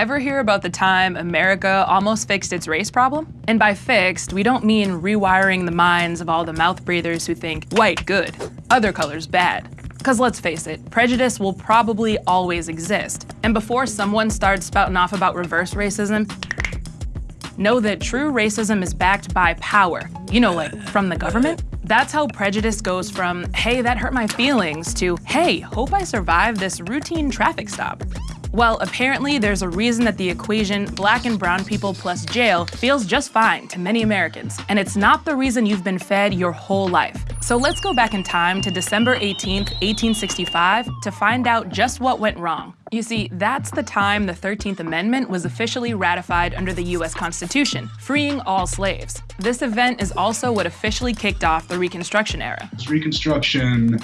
Ever hear about the time America almost fixed its race problem? And by fixed, we don't mean rewiring the minds of all the mouth breathers who think white good, other colors bad. Because let's face it, prejudice will probably always exist. And before someone starts spouting off about reverse racism, know that true racism is backed by power. You know, like from the government? That's how prejudice goes from, hey, that hurt my feelings, to, hey, hope I survive this routine traffic stop. Well, apparently there's a reason that the equation black and brown people plus jail feels just fine to many Americans, and it's not the reason you've been fed your whole life. So let's go back in time to December 18, 1865 to find out just what went wrong. You see, that's the time the 13th Amendment was officially ratified under the US Constitution, freeing all slaves. This event is also what officially kicked off the Reconstruction era. Reconstruction,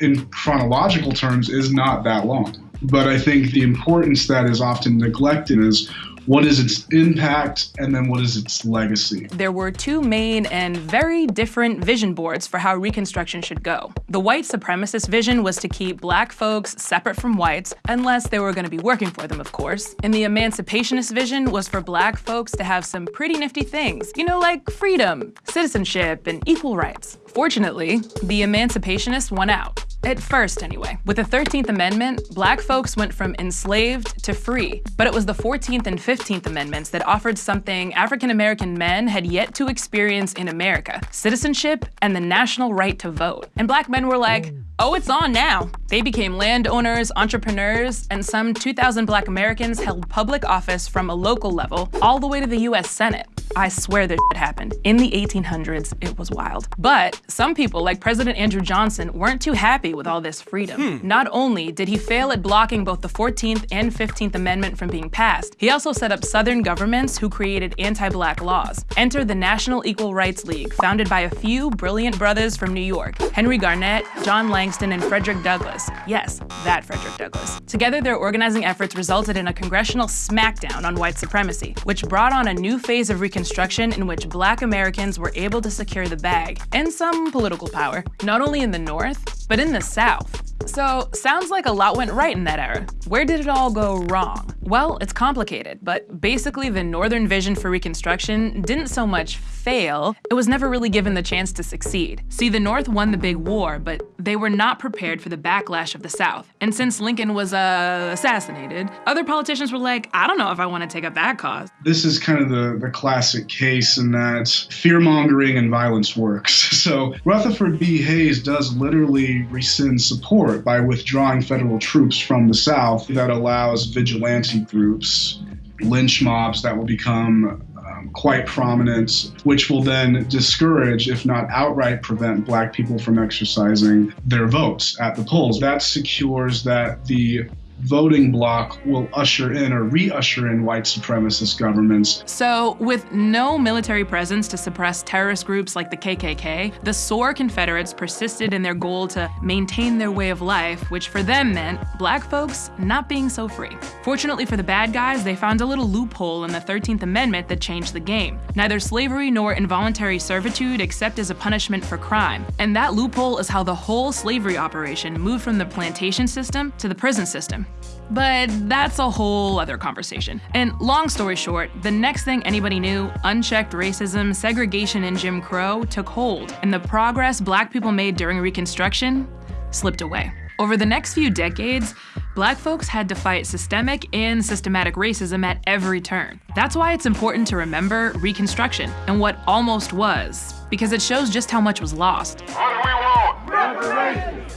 in chronological terms, is not that long. But I think the importance that is often neglected is what is its impact, and then what is its legacy? There were two main and very different vision boards for how Reconstruction should go. The white supremacist vision was to keep black folks separate from whites, unless they were going to be working for them, of course. And the emancipationist vision was for black folks to have some pretty nifty things, you know, like freedom, citizenship, and equal rights. Fortunately, the emancipationists won out. At first, anyway. With the 13th Amendment, black folks went from enslaved to free, but it was the 14th and 15th Amendments that offered something African-American men had yet to experience in America, citizenship and the national right to vote. And black men were like, oh, it's on now. They became landowners, entrepreneurs, and some 2,000 black Americans held public office from a local level all the way to the US Senate. I swear this shit happened. In the 1800s, it was wild. But some people, like President Andrew Johnson, weren't too happy with all this freedom. Hmm. Not only did he fail at blocking both the 14th and 15th Amendment from being passed, he also set up Southern governments who created anti-black laws. Enter the National Equal Rights League, founded by a few brilliant brothers from New York, Henry Garnet, John Langston, and Frederick Douglass. Yes, that Frederick Douglass. Together, their organizing efforts resulted in a congressional smackdown on white supremacy, which brought on a new phase of Reconstruction Reconstruction in which black Americans were able to secure the bag and some political power, not only in the North, but in the South. So, sounds like a lot went right in that era. Where did it all go wrong? Well, it's complicated, but basically the Northern vision for Reconstruction didn't so much fail, it was never really given the chance to succeed. See, the North won the big war, but they were not prepared for the backlash of the South. And since Lincoln was uh, assassinated, other politicians were like, I don't know if I want to take up that cause. This is kind of the, the classic case in that fear-mongering and violence works. So Rutherford B. Hayes does literally rescind support by withdrawing federal troops from the South that allows vigilante groups, lynch mobs that will become um, quite prominent, which will then discourage, if not outright prevent, black people from exercising their votes at the polls. That secures that the voting bloc will usher in or re-usher in white supremacist governments. So with no military presence to suppress terrorist groups like the KKK, the sore Confederates persisted in their goal to maintain their way of life, which for them meant black folks not being so free. Fortunately for the bad guys, they found a little loophole in the 13th Amendment that changed the game. Neither slavery nor involuntary servitude except as a punishment for crime. And that loophole is how the whole slavery operation moved from the plantation system to the prison system. But that's a whole other conversation. And long story short, the next thing anybody knew, unchecked racism, segregation, and Jim Crow took hold, and the progress black people made during Reconstruction slipped away. Over the next few decades, black folks had to fight systemic and systematic racism at every turn. That's why it's important to remember Reconstruction and what almost was, because it shows just how much was lost. What do we want?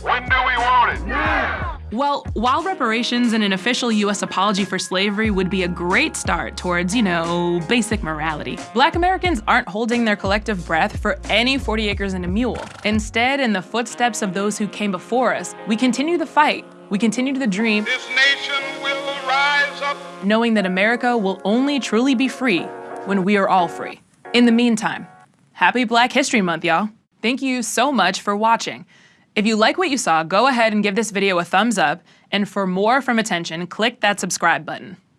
When do we want! Well, while reparations and an official US apology for slavery would be a great start towards, you know, basic morality, black Americans aren't holding their collective breath for any 40 acres and a mule. Instead, in the footsteps of those who came before us, we continue the fight, we continue the dream, this nation will rise up, knowing that America will only truly be free when we are all free. In the meantime, happy Black History Month, y'all. Thank you so much for watching. If you like what you saw, go ahead and give this video a thumbs up, and for more from Attention, click that subscribe button.